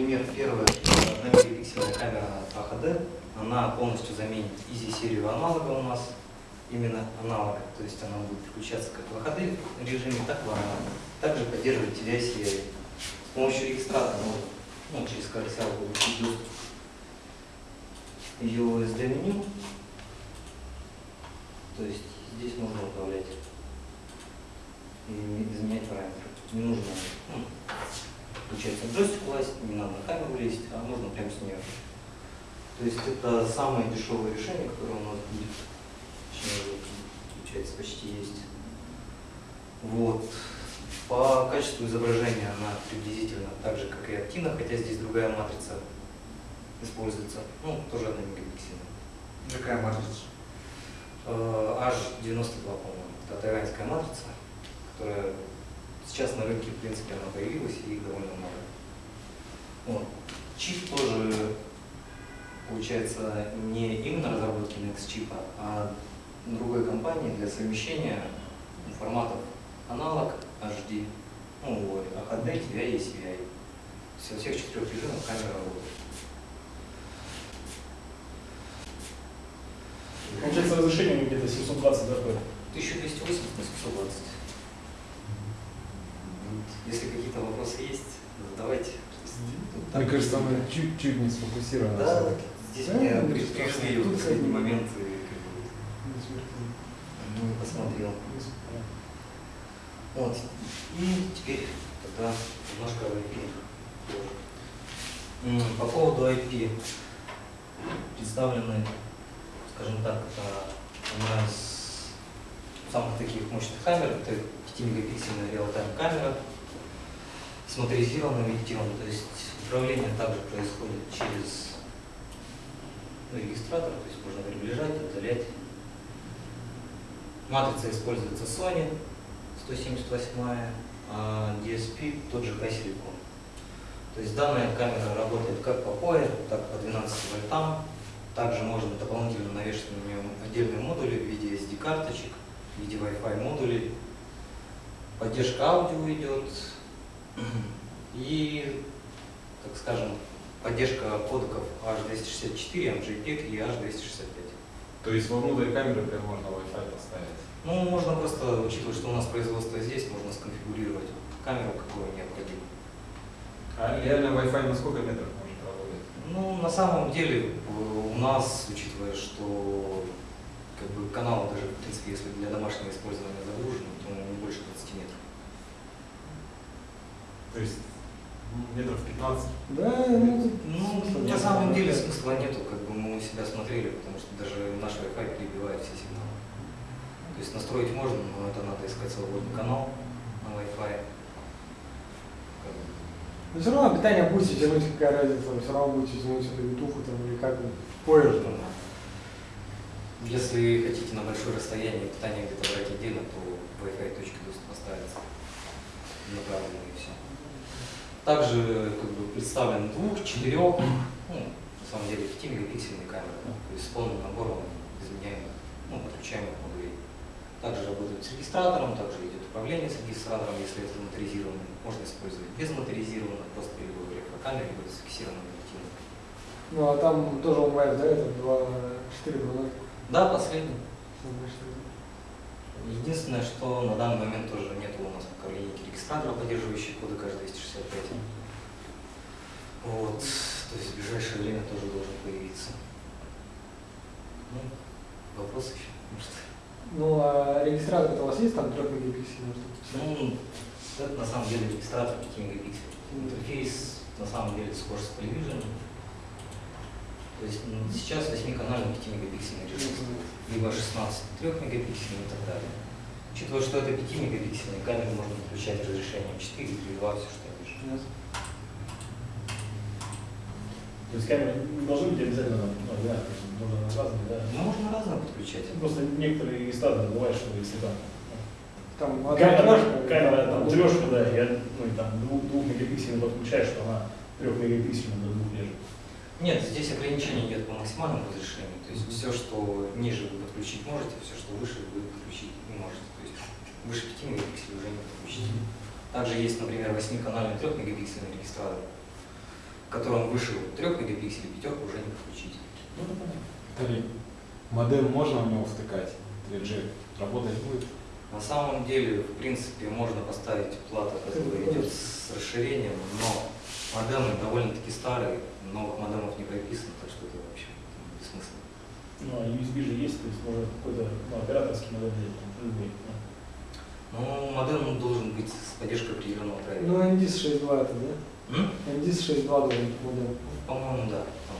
например, первая 1-мегапиксельная камера AHD, она полностью заменит Easy серию аналога у нас, именно аналога, то есть она будет включаться как в HD режиме, так и в аналоге. Также поддерживает TVI серию. С помощью регистратора можно ну, через коаксиал получить доступ ее USD меню. То есть здесь можно управлять и изменять параметры. Не нужно не надо на камеру лезть, а можно прямо с нее. То есть это самое дешевое решение, которое у нас будет. Точнее, получается, почти есть. Вот. По качеству изображения она приблизительно так же, как и Актина, хотя здесь другая матрица используется. Ну, тоже одна мегапиксельная. Какая матрица? Э, H92, по-моему. Это тайваньская матрица, которая сейчас на рынке, в принципе, она появилась и их довольно много. Вот. Чип тоже, получается, не именно разработки Next чипа, а другой компании для совмещения форматов аналог HD, ну, HD, TVI и CVI. Все, всех четырех режимов камера работает. Получается разрешение где-то 720 dp. 1280 на 720. Если какие-то вопросы есть, задавайте. Тут Мне кажется, она чуть-чуть не сфокусирована. Да, здесь Да, мне ну, при- просто привезли тут в последний момент и как бы, ну, посмотрел. Вот. И теперь тогда немножко о IP. По поводу IP представлены, скажем так, это одна из самых таких мощных камер, это 5-мегапиксельная реал-тайм камера с моторизированным винтилом, то есть управление также происходит через ну, регистратор, то есть можно приближать, отдалять. Матрица используется Sony 178, а DSP тот же Хай-Силикон. То есть данная камера работает как по POE, так по 12 вольтам. Также можно дополнительно навешать на нее отдельные модули в виде SD-карточек, в виде Wi-Fi модулей. Поддержка аудио идет. И, так скажем, поддержка кодеков H264, MJPEG и H265. То есть внутрь камеры прям можно Wi-Fi поставить. Ну, можно просто, учитывая, что у нас производство здесь, можно сконфигурировать камеру, какую необходимо. А реально Wi-Fi на сколько метров может работать? Ну, на самом деле, у нас, учитывая, что как бы, каналы даже, в принципе, если для домашнего использования загружены, то не больше 20 метров. То есть метров 15. Да, ну, Ну, на самом деле смысла нету, как бы мы у себя смотрели, потому что даже наш Wi-Fi перебивает все сигналы. То есть настроить можно, но это надо искать свободный канал на Wi-Fi. Но все равно питание будете тянуть, какая разница, все равно будете тянуть эту ютуху там или как ну, Если хотите на большое расстояние питание где-то брать отдельно, то Wi-Fi точки доступа ставятся направленные и все. Также как бы, представлен двух, четырех, ну, на самом деле 5 мегапиксельные камеры, да, то есть с полным набором изменяемых, ну, подключаемых модулей. Также работают с регистратором, также идет управление с регистратором, если это моторизированный. Можно использовать без моторизированных, просто либо рефракамере, либо с фиксированным объективом. Ну а там тоже онлайн, да, это 2, 4, 2, 0. Да, последний. Единственное, что на данный момент тоже нет у нас пока линейки регистратора, поддерживающей коды H265. Вот. То есть в ближайшее время тоже должен появиться. Ну, вопросы еще? Может? Ну а регистратор у вас есть там 3 мегапиксельный? Ну, это на самом деле регистратор 5 мегапикселей. Интерфейс на самом деле схож с Polyvision. То есть ну, сейчас 8-канальный 5 мегапиксельный режим, либо 16 3 мегапиксельный и так далее. Учитывая, что это 5 мегапиксельный, камеру можно подключать разрешением 4 или 2, все что я вижу. То есть камеры не должны быть обязательно ну, да, можно разные, да. Ну, можно разное подключать. Просто некоторые регистраторы бывает, что если там Там камера, камера там трешка, да, я, ну и там двух, двух мегапиксельный подключаешь, что она трех мегапиксельная до двух лежит. Нет, здесь ограничение идет по максимальному разрешению. То есть все, что ниже вы подключить можете, все, что выше вы подключить не можете. То есть выше 5 мегапикселей уже не подключите. Также есть, например, 8-канальный 3-мегапиксельный регистратор, в котором выше 3 мегапикселей пятерку уже не подключить. Ну, это понятно. Виталий, модем можно в него втыкать? 3G работать будет? На самом деле, в принципе, можно поставить плату, которая идет с расширением, но модемы довольно-таки старые, новых модемов не прописано, так что это вообще бессмысленно. Ну, а USB же есть, то есть можно какой-то ну, операторский там, любой. ну. Модем должен быть с поддержкой определенного драйвера. Ну, NDIS 6.2 это, да? М? NDIS 6.2 должен быть модем. По-моему, да. Там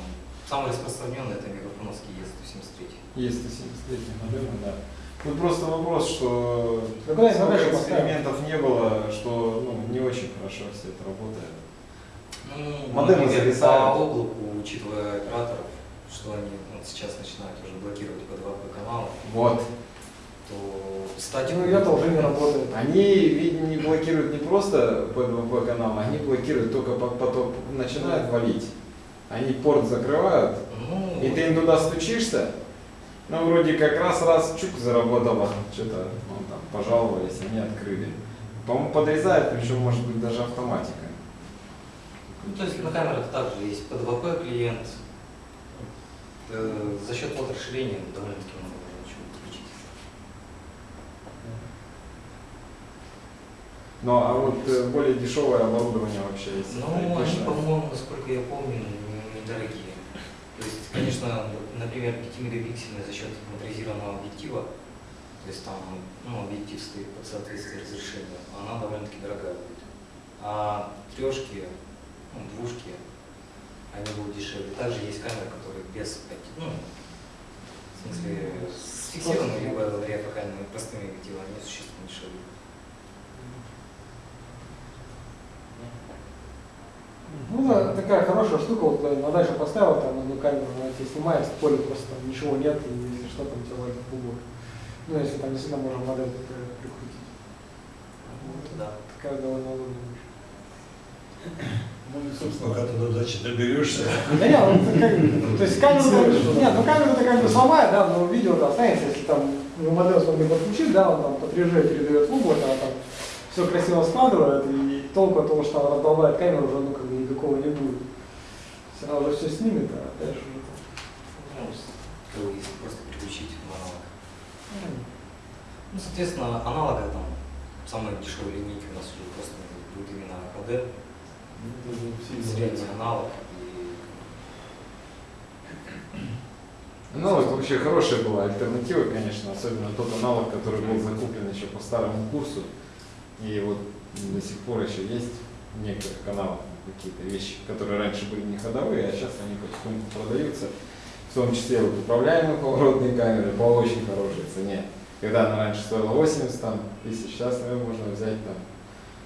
самый распространенный это мегафоновский Е173. Есть 173 модемы, да. Тут просто вопрос, что Ну, поставить? экспериментов не было, что ну, не очень хорошо все это работает. Ну, Модемы зависают. по облаку, учитывая операторов, что они вот сейчас начинают уже блокировать по 2 каналы, Вот. то статику... Ну, это уже не работает. Они ведь не блокируют не просто P2P канал, они блокируют только по- поток начинают валить. Они порт закрывают, Ну, и ты им туда стучишься, ну вроде как раз раз чук заработало, что-то ну, там пожаловались, они открыли. По-моему, подрезают, причем может быть даже автоматика. Ну, то есть на камерах также есть P2P клиент. Э, За счет вот расширения довольно-таки много чего подключить. Ну а вот э, более дешевое оборудование вообще есть. Ну, они, по-моему, насколько я помню, недорогие. То есть, конечно, например, 5-мегапиксельный за счет моторизированного объектива, то есть там ну, объектив стоит под соответствие разрешению, она довольно-таки дорогая будет. А трешки, ну, двушки, они будут дешевле. Также есть камеры, которые без, ну, в смысле, с фиксированными либо вариофокальными простыми объективами, они существенно дешевле. Ну да, такая хорошая штука, вот на дальше поставил там одну камеру, она тебе снимает, в поле просто там ничего нет, и если что, там тебе ложит клубок. Ну, если там действительно можно модель прикрутить. Вот, Да. Такая довольно удобная вещь. Ну, собственно, Пока ты до дачи доберешься. Да нет, ну, как- то есть камеру, нет, ну камеру ты как бы сломает, да, но видео останется, если там ну, модель смогли подключить, да, он там по 3G передает в облако, она там все красиво складывает, и толку от того, что она раздолбает камеру, уже ну как бы никакого не будет. Все равно уже все снимет, а дальше уже там. Ну, если просто переключить в аналог. ну, Ну, соответственно, аналога там, самые дешевые линейки у нас уже просто будет именно HD, средний израильцы. аналог. Ну, вообще хорошая была альтернатива, конечно, особенно тот аналог, который был закуплен еще по старому курсу. И вот до сих пор еще есть в некоторых каналах какие-то вещи, которые раньше были не ходовые, а сейчас они потихоньку продаются. В том числе вот управляемые поворотные камеры по очень хорошей цене. Когда она раньше стоила 80 там, тысяч, сейчас наверное, можно взять там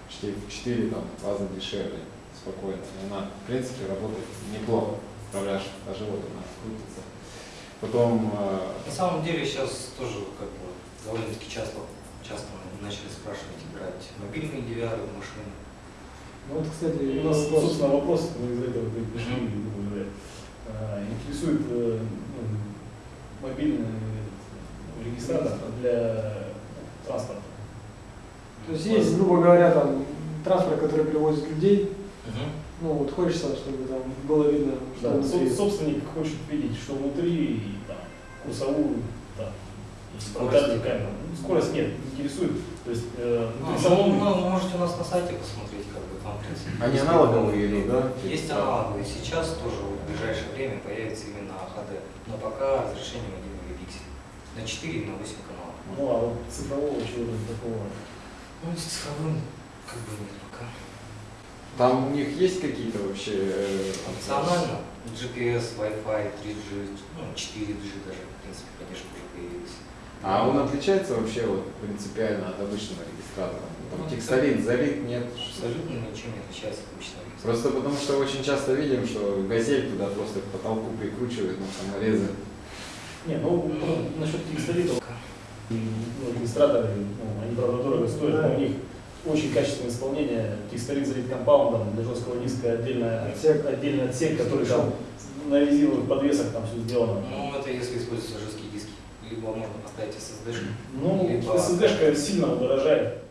почти в 4 там, раза дешевле, спокойно. И она, в принципе, работает неплохо. Управляешь, даже вот она крутится. Потом э, На самом деле сейчас тоже как бы довольно-таки часто, часто начали спрашивать играть мобильные DVR в машины. Ну вот, кстати, У нас, собственно, вопрос, мы из этого пришли. А, интересует э, ну, мобильный э, регистратор для транспорта. То есть есть, грубо говоря, там транспорт, который перевозит людей, Мгм. ну вот хочется, чтобы там было видно, что Да, внутри. со- собственник хочет видеть, что внутри, и, там, курсовую, там, Скорость. камеру. Ну, скорость нет, интересует. То есть э, Ну, салона ну, вы можете у нас на сайте посмотреть, как бы там, в принципе. Они аналоговые идут, да? Есть аналоговые. Сейчас тоже в ближайшее время появится именно HD, но пока разрешением 1 мегапиксель. На 4 и на 8 каналов. ну а вот цифрового чего-то такого. Ну, с цифровым как бы нет пока. Там у них есть какие-то вообще... э, Функционально GPS, Wi-Fi, 3G, ну, 4G даже, в принципе, поддержка уже появилась. А он отличается вообще вот принципиально от обычного регистратора? Там Ну, текстолит, залит, нет? Абсолютно ничем не отличается от обычного регистратора. Просто потому что очень часто видим, что газель туда просто к потолку прикручивает на саморезы. Не, ну, ну насчет текстолитов, ну, регистраторы, ну, они, правда, дорого стоят, но у них очень качественное исполнение. Текстолит залит компаундом, для жесткого диска отдельная, Отсек. отдельный отсек, который там на резиновых подвесах там все сделано. Ну, это если используются жесткие диски. Либо можно поставить SSD. Ну, Либо- SSD-шка сильно удорожает.